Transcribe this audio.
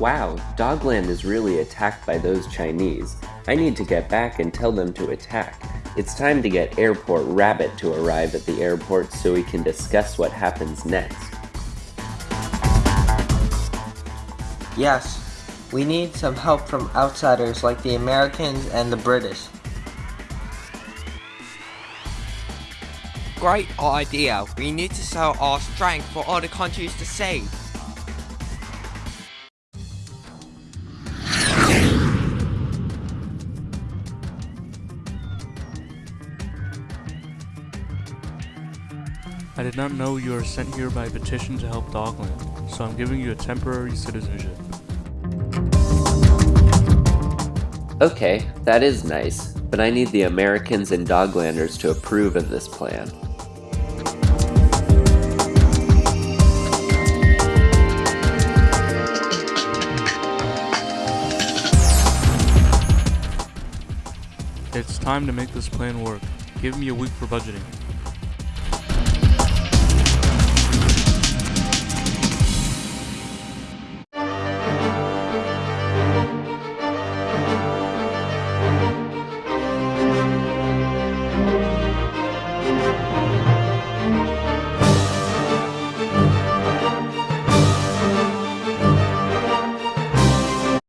Wow, Dogland is really attacked by those Chinese. I need to get back and tell them to attack. It's time to get Airport Rabbit to arrive at the airport so we can discuss what happens next. Yes, we need some help from outsiders like the Americans and the British. Great idea. We need to sell our strength for other countries to save. I did not know you were sent here by petition to help Dogland, so I'm giving you a temporary citizenship. Okay, that is nice, but I need the Americans and Doglanders to approve of this plan. It's time to make this plan work. Give me a week for budgeting.